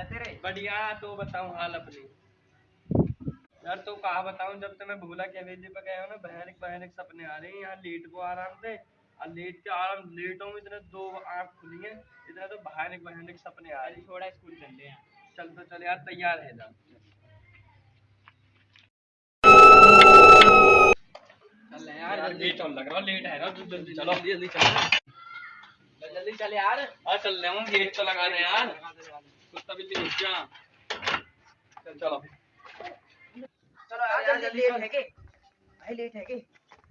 है तेरे? बढ़िया तो बताऊँ हाल अपनी। यार तो कहा बताऊँ जब से मैं भूला के हवेली पे गया हूँ ना भयानक भयानक सपने आ रहे हैं। यहाँ लेट को आराम से और लेट के आराम लेट हूँ इतने दो आँख खुली हैं इतने तो भयानक भयानक सपने आ रहे हैं। थोड़ा स्कूल चल रहे हैं। चल तो चल यार तैयार है ना चल यार यार लेट और लग रहा लेट है ना जल्दी चलो। जल्दी जल्दी चल। जल्दी चल यार। हाँ चल रहे हूँ गेट तो लगा दे यार कुत्ता यार है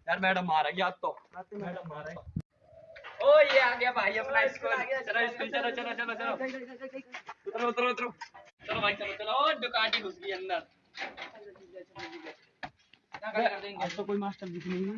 है मैडम मारेगी आज तो मैडम मारेगी ओ ये आ गया भाई अपना स्कूल चलो स्कूल चलो चलो चलो चलो उतरो उतरो उतरो चलो भाई चलो चलो ओ डुकाटी घुस गई अंदर आज तो कोई मास्टर दिख नहीं है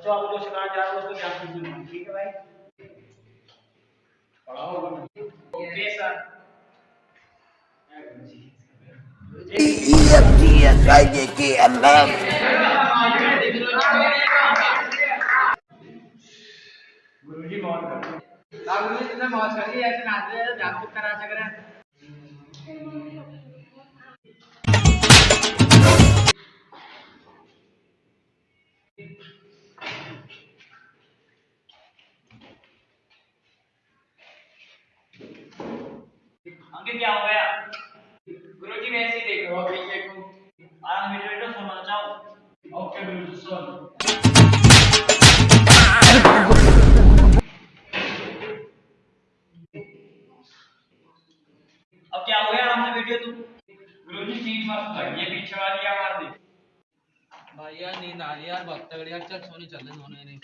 बच्चों आपको जो सिखाया जा रहा है उसको ध्यान दीजिए ठीक है भाई? पढ़ाओ ओके सर। गुरुजी मौन कर लागू में तुमने मौज कर ली ऐसे नाच रहे हैं जागरूक करा। सक रहे हैं अब क्या हो गया से बैठिए तू गुरुजी है पीछे वाली दी भाई यार नींद आ रही यार बहुत तगड़ी यार चल सोने चल सोने नहीं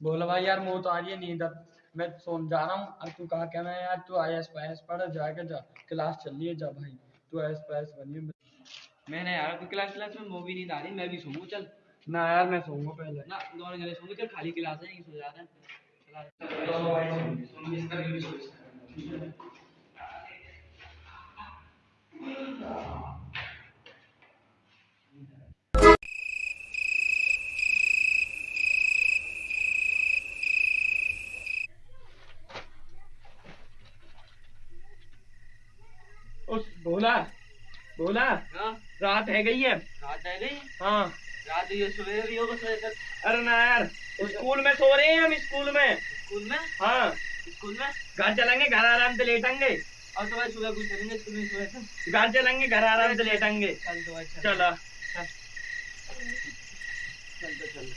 बोला भाई यार मुँह तो आ रही है नींद अब मैं सोन जा रहा हूँ अब तू कहा क्या मैं यार तू आई एस पास पढ़ जाके जा क्लास चल रही है जा भाई तू आई एस पास बनिए मैंने यार अभी क्लास क्लास में मूवी नींद आ रही मैं भी सोऊं चल। ना यार मैं सोऊँगा पहले। ना दोनों जने सोएँगे चल खाली क्लास है यहीं सो जाते हैं। दोनों भाई सोएँगे इसका भी सो उस बोला। बोला। हाँ। रात है गई है। रात है गई। हाँ। रात ये सोए भी होगा अरे ना यार स्कूल में सो रहे हैं हम स्कूल में। स्कूल में? हाँ। स्कूल में? घर चलेंगे घर आराम से लेटेंगे। और तो भाई सुबह कुछ करेंगे स्कूल में थे घर चलेंगे घर आराम से लेटेंगे। चल तो भाई चल। चलो। चल तो चल।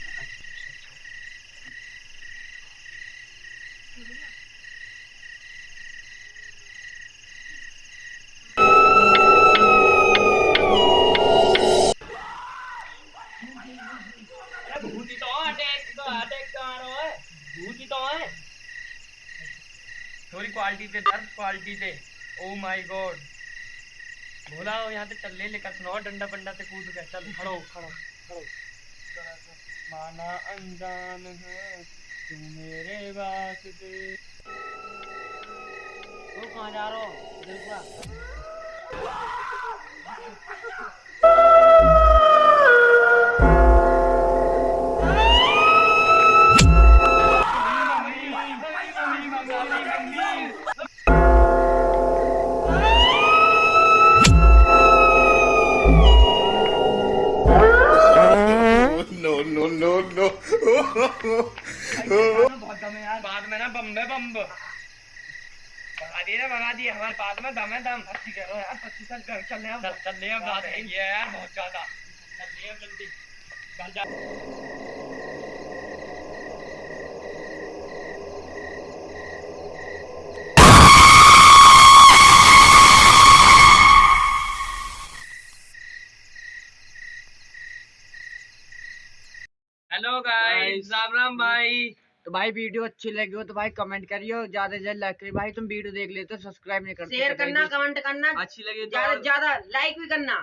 अरे भूती तो अटैक अटैक आ रहा है तो है थोड़ी क्वालिटी पे दर्द क्वालिटी पे ओ माय गॉड बोला हो यहाँ से चल, ले लेकर सुनाओ, डंडा बंडा से कूद के चल, खड़ो खड़ो खड़ो। माना अनजान है, तू मेरे वास्ते। तू कहाँ जा रहा हो? इधर बहुत दम यार बाद में ना बम है बम भगा दिए ना भगा दिए हमारे पास में दम है दम भर्ती करो यार पच्चीस साल घर चल रहे यार बहुत ज़्यादा। चल जल्दी घर जा हेलो गाइस राम राम भाई तो भाई वीडियो अच्छी लगी हो तो भाई कमेंट करियो ज़्यादा से ज़्यादा लाइक करियो। भाई तुम वीडियो देख लेते हो सब्सक्राइब नहीं करते शेयर तो करना कमेंट करना। अच्छी लगी तो ज़्यादा ज़्यादा लाइक भी करना।